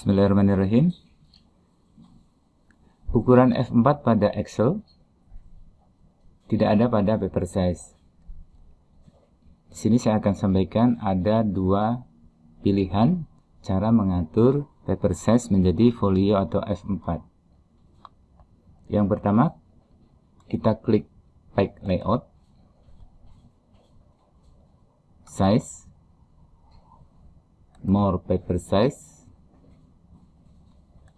Bismillahirrahmanirrahim. Ukuran F4 pada Excel tidak ada pada paper size. Di sini saya akan sampaikan ada dua pilihan cara mengatur paper size menjadi folio atau F4. Yang pertama, kita klik Pack Layout, Size, More Paper Size,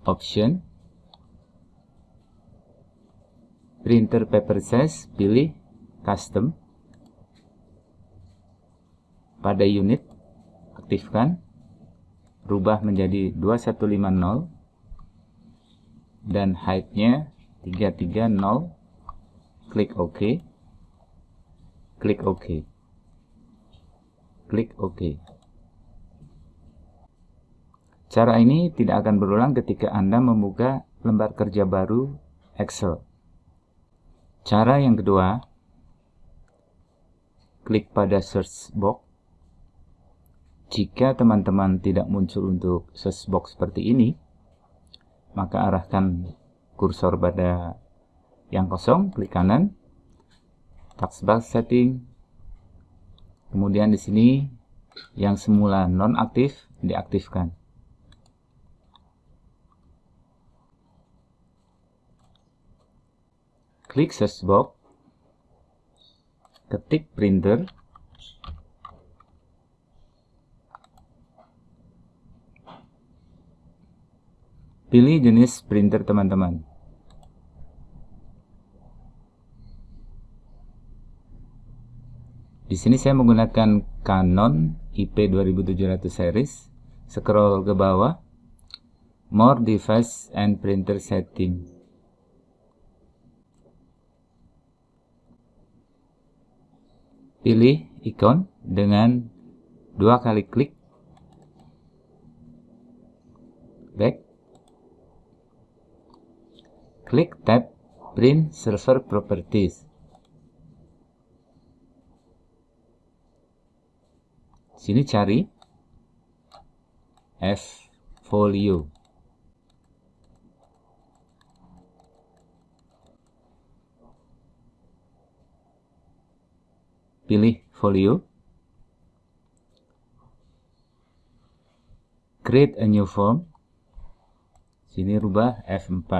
Option, printer paper size pilih custom. Pada unit aktifkan. Rubah menjadi 2150 dan height-nya 330 klik OK. Klik OK. Klik OK cara ini tidak akan berulang ketika Anda membuka lembar kerja baru Excel Cara yang kedua, klik pada search box. Jika teman-teman tidak muncul untuk search box seperti ini, maka arahkan kursor pada yang kosong, klik kanan, taskbar setting, kemudian di sini yang semula non aktif diaktifkan. Klik search box, ketik printer, pilih jenis printer teman-teman. Di sini saya menggunakan Canon IP2700 series. Scroll ke bawah, More Device and Printer Setting. Pilih ikon dengan dua kali klik. Back. Klik tab print server properties. Sini cari F folio pilih folio, create a new form, sini rubah F4.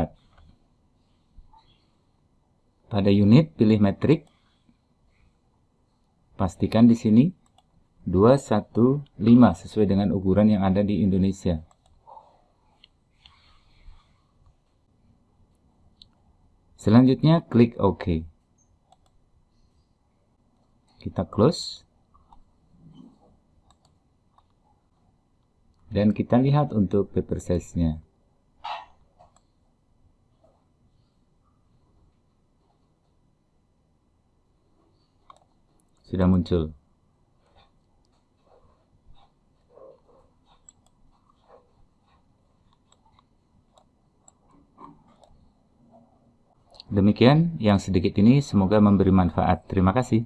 Pada unit pilih metrik, pastikan di sini 215 sesuai dengan ukuran yang ada di Indonesia. Selanjutnya klik OK kita close dan kita lihat untuk paper size nya sudah muncul Demikian yang sedikit ini semoga memberi manfaat. Terima kasih.